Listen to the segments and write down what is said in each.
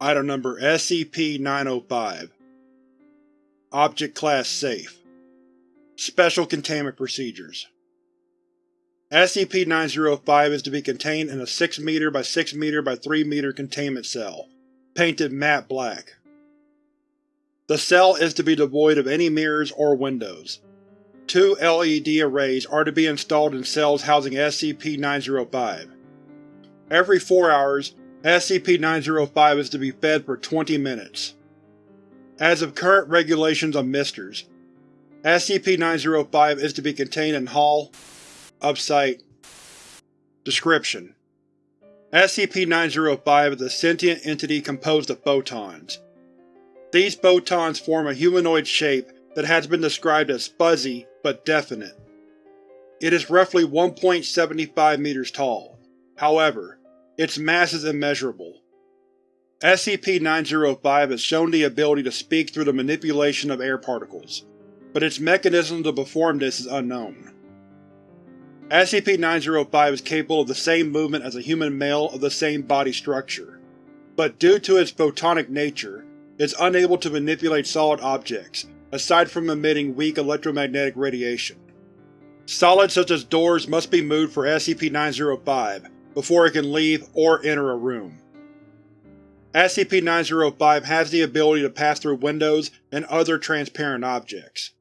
Item Number SCP-905 Object Class Safe Special Containment Procedures SCP-905 is to be contained in a 6 m by 6 m by 3 m containment cell, painted matte black. The cell is to be devoid of any mirrors or windows. Two LED arrays are to be installed in cells housing SCP-905. Every 4 hours, SCP-905 is to be fed for 20 minutes. As of current regulations on Misters, SCP-905 is to be contained in Hall Upsite Description: SCP-905 is a sentient entity composed of photons. These photons form a humanoid shape that has been described as fuzzy but definite. It is roughly 1.75 meters tall. However, its mass is immeasurable. SCP-905 has shown the ability to speak through the manipulation of air particles, but its mechanism to perform this is unknown. SCP-905 is capable of the same movement as a human male of the same body structure, but due to its photonic nature, is unable to manipulate solid objects, aside from emitting weak electromagnetic radiation. Solids such as doors must be moved for SCP-905 before it can leave or enter a room. SCP-905 has the ability to pass through windows and other transparent objects.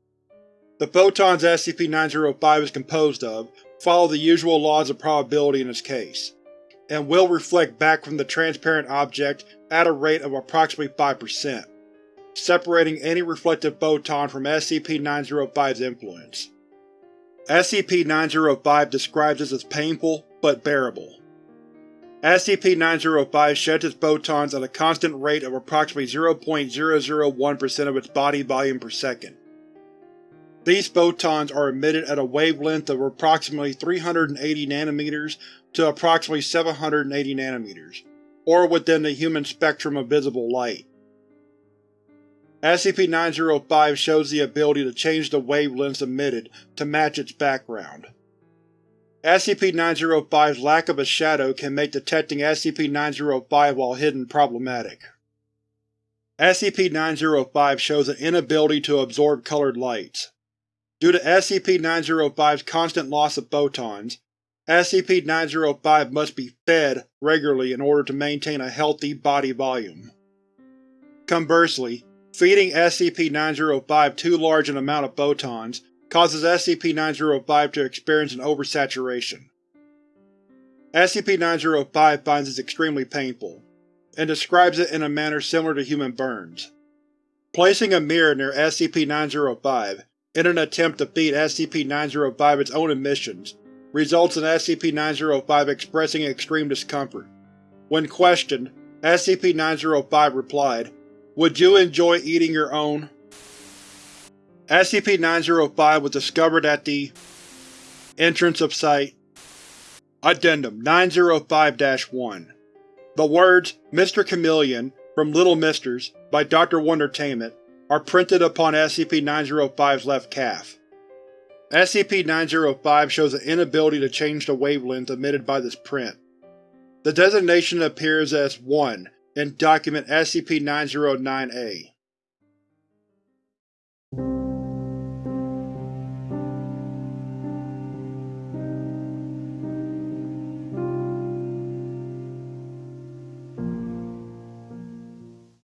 The photons SCP-905 is composed of follow the usual laws of probability in this case, and will reflect back from the transparent object at a rate of approximately 5%, separating any reflected photon from SCP-905's influence. SCP-905 describes this as painful, but bearable. SCP-905 sheds its photons at a constant rate of approximately 0.001% of its body volume per second. These photons are emitted at a wavelength of approximately 380 nanometers to approximately 780 nanometers, or within the human spectrum of visible light. SCP-905 shows the ability to change the wavelengths emitted to match its background. SCP-905's lack of a shadow can make detecting SCP-905 while hidden problematic. SCP-905 shows an inability to absorb colored lights. Due to SCP-905's constant loss of photons, SCP-905 must be fed regularly in order to maintain a healthy body volume. Conversely, feeding SCP-905 too large an amount of photons causes SCP-905 to experience an oversaturation. SCP-905 finds this extremely painful, and describes it in a manner similar to human burns. Placing a mirror near SCP-905 in an attempt to feed SCP-905 its own emissions results in SCP-905 expressing extreme discomfort. When questioned, SCP-905 replied, Would you enjoy eating your own? SCP-905 was discovered at the entrance of Site Addendum 905-1 The words Mr. Chameleon from Little Misters by Dr. Wondertainment are printed upon SCP-905's left calf. SCP-905 shows an inability to change the wavelength emitted by this print. The designation appears as 1 in Document SCP-909-A.